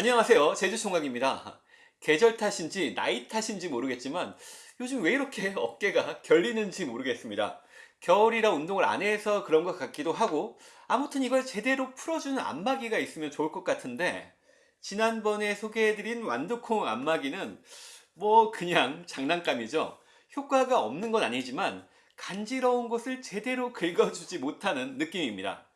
안녕하세요. 제주총각입니다. 계절 탓인지 나이 탓인지 모르겠지만 요즘 왜 이렇게 어깨가 결리는지 모르겠습니다. 겨울이라 운동을 안 해서 그런 것 같기도 하고 아무튼 이걸 제대로 풀어주는 안마기가 있으면 좋을 것 같은데 지난번에 소개해드린 완두콩 안마기는 뭐 그냥 장난감이죠. 효과가 없는 건 아니지만 간지러운 곳을 제대로 긁어주지 못하는 느낌입니다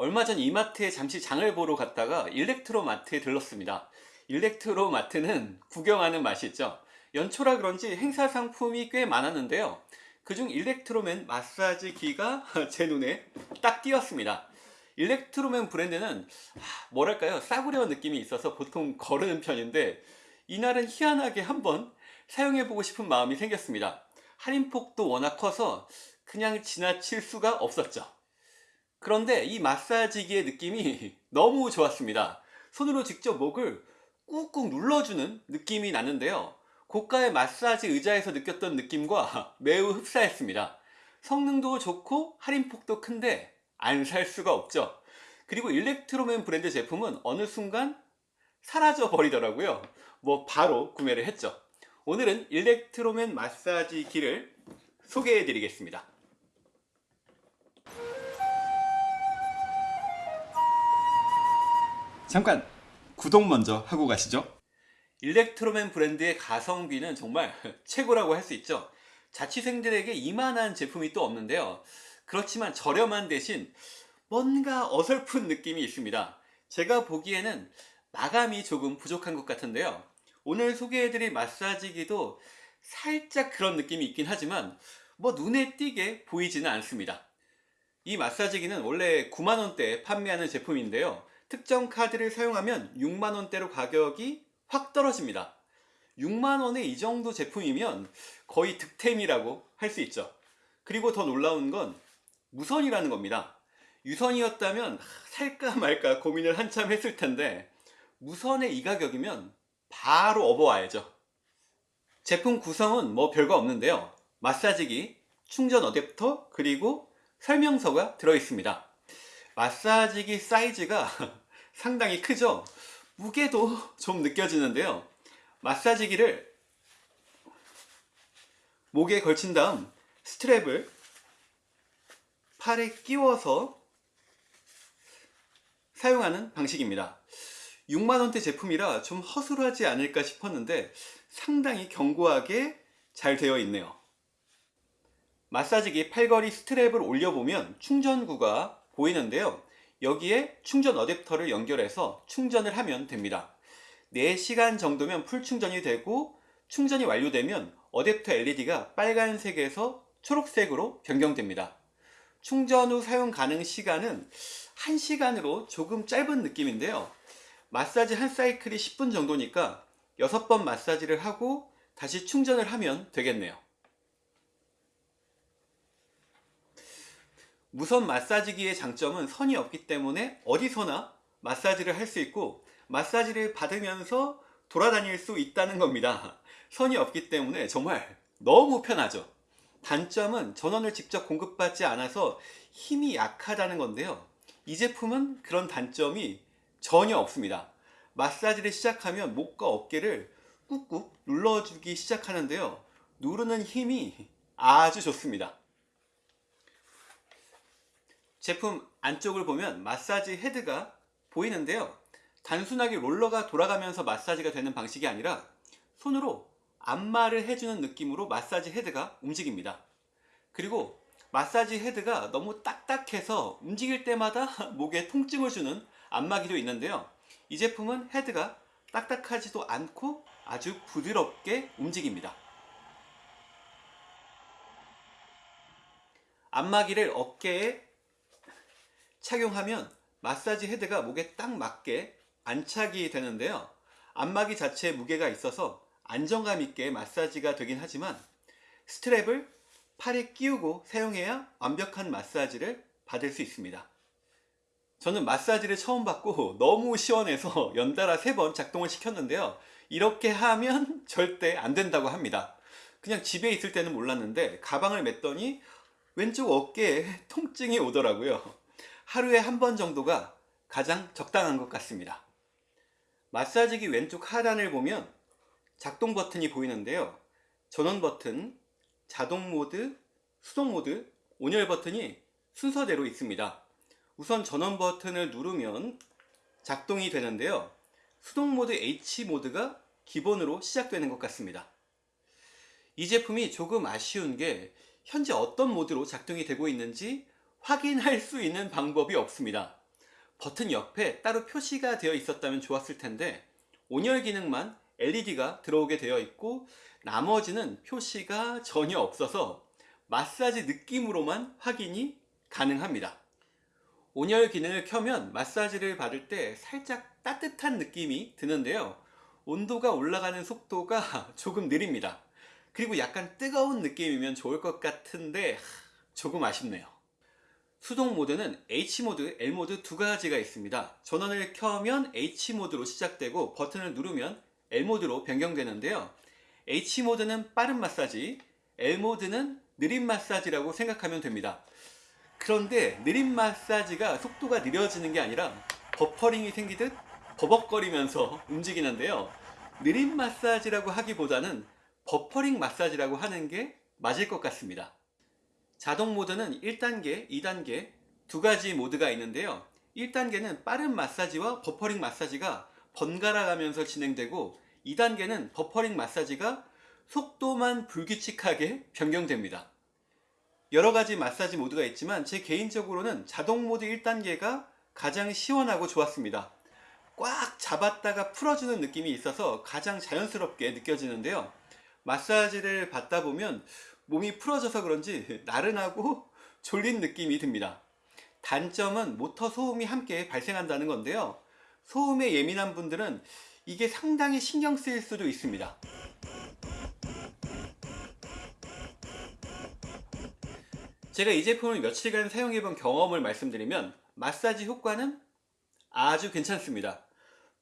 얼마 전 이마트에 잠시 장을 보러 갔다가 일렉트로마트에 들렀습니다. 일렉트로마트는 구경하는 맛이 있죠. 연초라 그런지 행사 상품이 꽤 많았는데요. 그중 일렉트로맨 마사지기가 제 눈에 딱 띄었습니다. 일렉트로맨 브랜드는 뭐랄까요 싸구려 느낌이 있어서 보통 거르는 편인데 이날은 희한하게 한번 사용해보고 싶은 마음이 생겼습니다. 할인폭도 워낙 커서 그냥 지나칠 수가 없었죠. 그런데 이 마사지기의 느낌이 너무 좋았습니다. 손으로 직접 목을 꾹꾹 눌러주는 느낌이 나는데요. 고가의 마사지 의자에서 느꼈던 느낌과 매우 흡사했습니다. 성능도 좋고 할인폭도 큰데 안 살 수가 없죠. 그리고 일렉트로맨 브랜드 제품은 어느 순간 사라져 버리더라고요. 뭐 바로 구매를 했죠. 오늘은 일렉트로맨 마사지기를 소개해 드리겠습니다. 잠깐 구독 먼저 하고 가시죠. 일렉트로맨 브랜드의 가성비는 정말 최고라고 할 수 있죠. 자취생들에게 이만한 제품이 또 없는데요. 그렇지만 저렴한 대신 뭔가 어설픈 느낌이 있습니다. 제가 보기에는 마감이 조금 부족한 것 같은데요. 오늘 소개해드릴 마사지기도 살짝 그런 느낌이 있긴 하지만 뭐 눈에 띄게 보이지는 않습니다. 이 마사지기는 원래 9만원대에 판매하는 제품인데요 특정 카드를 사용하면 6만원대로 가격이 확 떨어집니다. 6만원에 이 정도 제품이면 거의 득템이라고 할 수 있죠. 그리고 더 놀라운 건 무선이라는 겁니다. 유선이었다면 살까 말까 고민을 한참 했을 텐데 무선의 이 가격이면 바로 업어와야죠. 제품 구성은 뭐 별거 없는데요. 마사지기, 충전 어댑터, 그리고 설명서가 들어있습니다 마사지기 사이즈가 상당히 크죠? 무게도 좀 느껴지는데요. 마사지기를 목에 걸친 다음 스트랩을 팔에 끼워서 사용하는 방식입니다. 6만원대 제품이라 좀 허술하지 않을까 싶었는데 상당히 견고하게 잘 되어 있네요. 마사지기 팔걸이 스트랩을 올려보면 충전구가 보이는데요. 여기에 충전 어댑터를 연결해서 충전을 하면 됩니다. 4시간 정도면 full 충전이 되고 충전이 완료되면 어댑터 LED가 빨간색에서 초록색으로 변경됩니다. 충전 후 사용 가능 시간은 1시간으로 조금 짧은 느낌인데요. 마사지 한 사이클이 10분 정도니까 6번 마사지를 하고 다시 충전을 하면 되겠네요 무선 마사지기의 장점은 선이 없기 때문에 어디서나 마사지를 할 수 있고 마사지를 받으면서 돌아다닐 수 있다는 겁니다. 선이 없기 때문에 정말 너무 편하죠. 단점은 전원을 직접 공급받지 않아서 힘이 약하다는 건데요. 이 제품은 그런 단점이 전혀 없습니다. 마사지를 시작하면 목과 어깨를 꾹꾹 눌러주기 시작하는데요. 누르는 힘이 아주 좋습니다 제품 안쪽을 보면 마사지 헤드가 보이는데요. 단순하게 롤러가 돌아가면서 마사지가 되는 방식이 아니라 손으로 안마를 해주는 느낌으로 마사지 헤드가 움직입니다. 그리고 마사지 헤드가 너무 딱딱해서 움직일 때마다 목에 통증을 주는 안마기도 있는데요. 이 제품은 헤드가 딱딱하지도 않고 아주 부드럽게 움직입니다. 안마기를 어깨에 착용하면 마사지 헤드가 목에 딱 맞게 안착이 되는데요. 안마기 자체에 무게가 있어서 안정감 있게 마사지가 되긴 하지만 스트랩을 팔에 끼우고 사용해야 완벽한 마사지를 받을 수 있습니다. 저는 마사지를 처음 받고 너무 시원해서 연달아 3번 작동을 시켰는데요. 이렇게 하면 절대 안 된다고 합니다. 그냥 집에 있을 때는 몰랐는데 가방을 맸더니 왼쪽 어깨에 통증이 오더라고요 하루에 한 번 정도가 가장 적당한 것 같습니다 마사지기 왼쪽 하단을 보면 작동 버튼이 보이는데요. 전원 버튼, 자동 모드, 수동 모드, 온열 버튼이 순서대로 있습니다. 우선 전원 버튼을 누르면 작동이 되는데요. 수동 모드 H 모드가 기본으로 시작되는 것 같습니다. 이 제품이 조금 아쉬운 게 현재 어떤 모드로 작동이 되고 있는지 확인할 수 있는 방법이 없습니다. 버튼 옆에 따로 표시가 되어 있었다면 좋았을 텐데 온열 기능만 LED가 들어오게 되어 있고 나머지는 표시가 전혀 없어서 마사지 느낌으로만 확인이 가능합니다. 온열 기능을 켜면 마사지를 받을 때 살짝 따뜻한 느낌이 드는데요. 온도가 올라가는 속도가 조금 느립니다. 그리고 약간 뜨거운 느낌이면 좋을 것 같은데 조금 아쉽네요. 수동 모드는 H모드, L모드 두 가지가 있습니다. 전원을 켜면 H모드로 시작되고 버튼을 누르면 L모드로 변경되는데요. H모드는 빠른 마사지, L모드는 느린 마사지라고 생각하면 됩니다. 그런데 느린 마사지가 속도가 느려지는 게 아니라 버퍼링이 생기듯 버벅거리면서 움직이는데요. 느린 마사지라고 하기보다는 버퍼링 마사지라고 하는 게 맞을 것 같습니다. 자동 모드는 1단계, 2단계 두 가지 모드가 있는데요. 1단계는 빠른 마사지와 버퍼링 마사지가 번갈아 가면서 진행되고 2단계는 버퍼링 마사지가 속도만 불규칙하게 변경됩니다. 여러 가지 마사지 모드가 있지만 제 개인적으로는 자동 모드 1단계가 가장 시원하고 좋았습니다. 꽉 잡았다가 풀어주는 느낌이 있어서 가장 자연스럽게 느껴지는데요. 마사지를 받다 보면 몸이 풀어져서 그런지 나른하고 졸린 느낌이 듭니다. 단점은 모터 소음이 함께 발생한다는 건데요. 소음에 예민한 분들은 이게 상당히 신경 쓰일 수도 있습니다. 제가 이 제품을 며칠간 사용해 본 경험을 말씀드리면 마사지 효과는 아주 괜찮습니다.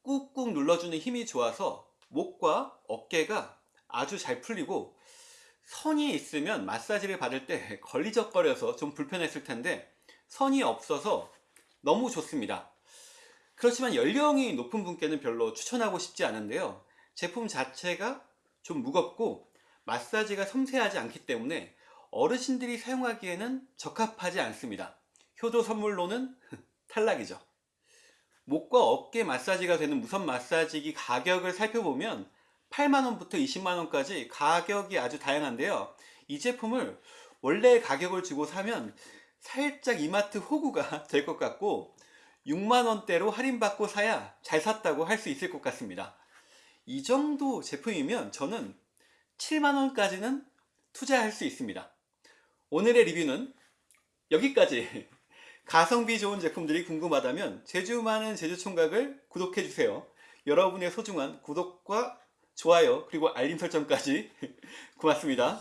꾹꾹 눌러주는 힘이 좋아서 목과 어깨가 아주 잘 풀리고 선이 있으면 마사지를 받을 때 걸리적거려서 좀 불편했을 텐데 선이 없어서 너무 좋습니다. 그렇지만 연령이 높은 분께는 별로 추천하고 싶지 않은데요. 제품 자체가 좀 무겁고 마사지가 섬세하지 않기 때문에 어르신들이 사용하기에는 적합하지 않습니다. 효도 선물로는 탈락이죠. 목과 어깨 마사지가 되는 무선 마사지기 가격을 살펴보면 8만원부터 20만원까지 가격이 아주 다양한데요. 이 제품을 원래 가격을 주고 사면 살짝 이마트 호구가 될 것 같고 6만원대로 할인받고 사야 잘 샀다고 할 수 있을 것 같습니다. 이 정도 제품이면 저는 7만원까지는 투자할 수 있습니다. 오늘의 리뷰는 여기까지 가성비 좋은 제품들이 궁금하다면 제주 많은 제주총각을 구독해주세요. 여러분의 소중한 구독과 좋아요 그리고 알림 설정까지 고맙습니다.